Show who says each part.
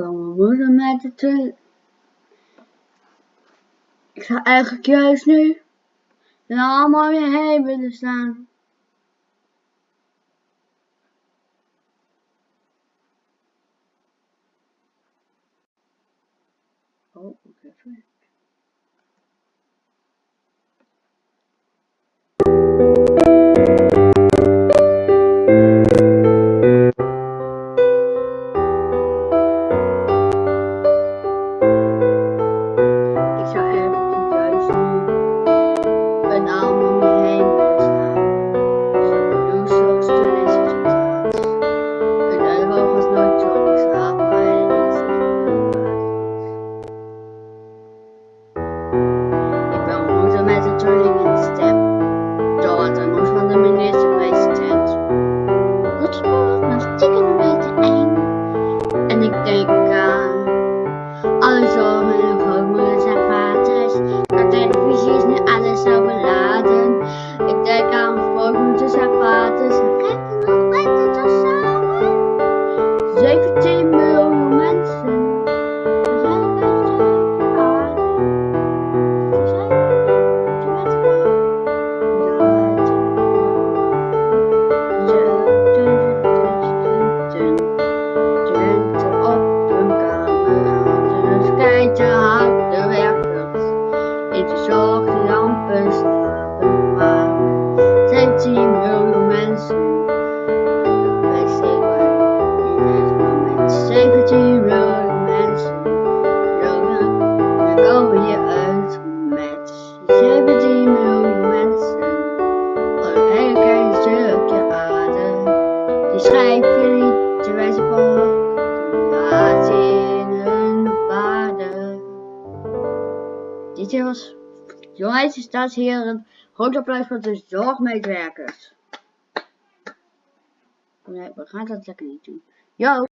Speaker 1: komen worden met de twee. Eh, Ik ga eigenlijk juist nu er allemaal weer heen willen staan. Oh, oké. Okay. Schrijf jullie de wijze van in hun paarden. Dit was jongens en staatsheren. Groot applaus voor de zorgmedewerkers. Nee, we gaan dat lekker niet doen. Yo!